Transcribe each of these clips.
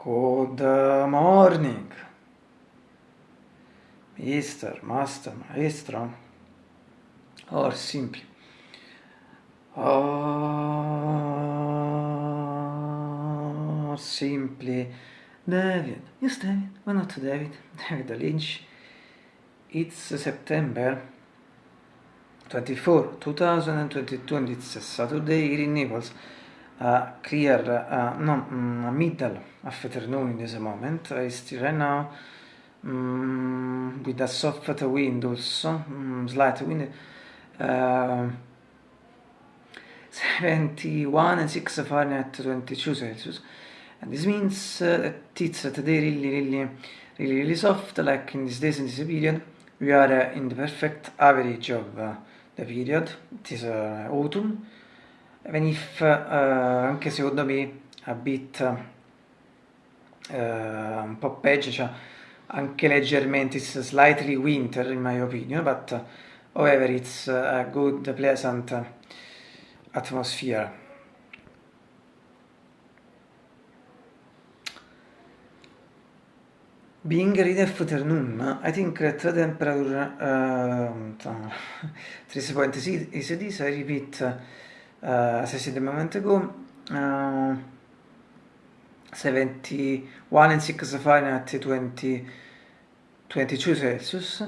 Good morning, Mister, Master, Maestro, or simply, or simply, David. Yes, David. Why not David? David Lynch. It's September 24, 2022, and it's Saturday here in Naples. clear no mm, middle afternoon in this moment is now um, mm, with a soft wind also um, mm, slight wind uh, 71 and 6 Fahrenheit 22 Celsius. And this means uh, that it's today really really really really soft like in these days in this period we are uh, in the perfect average of uh, the period. It is uh, autumn. Even if, uh, anche secondo me, a bit uh, un po' peggio, cioè anche leggermente, it's slightly winter in my opinion, but uh, however it's a good, pleasant atmosphere. Being ready afternoon, I think that temperature uh, 3.6 is this, I repeat, uh, as I said a moment ago, uh, 71 and 6 Fahrenheit 20, 22 Celsius.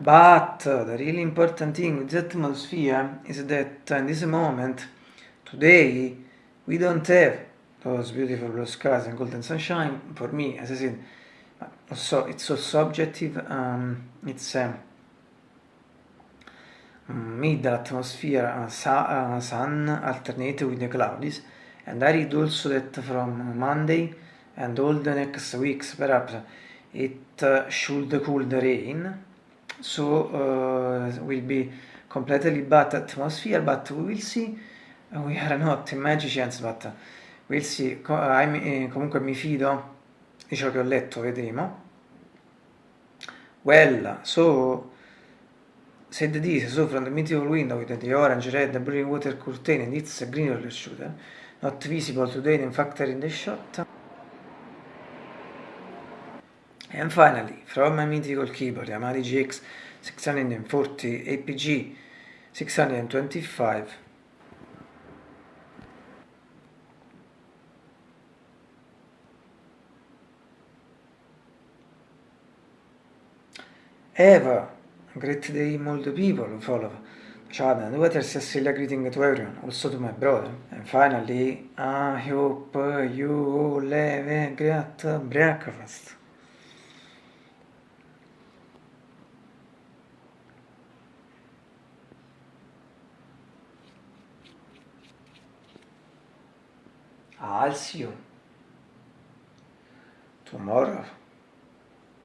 But the really important thing with the atmosphere is that in this moment, today, we don't have those beautiful blue skies and golden sunshine. For me, as I said, also it's so subjective. Um, it's um, middle atmosphere, uh, sun alternated with the clouds. And I read also that from Monday and all the next weeks, perhaps it uh, should cool the rain, so uh, will be completely bad atmosphere, but we will see. We are not magicians, but we'll see. I, comunque mi fido di ciò che ho letto, vedremo. Well, so said this, so from the mythical window with the orange, red, blue water curtain and its green roller shooter. not visible today in factory in the shot. And finally, from my mythical keyboard, Yamaha GX 640 APG 625. Eva, great day, the people who follow. Chad, what is Cecilia greeting to everyone, also to my brother. And finally, I hope you have a great breakfast. I'll see you tomorrow.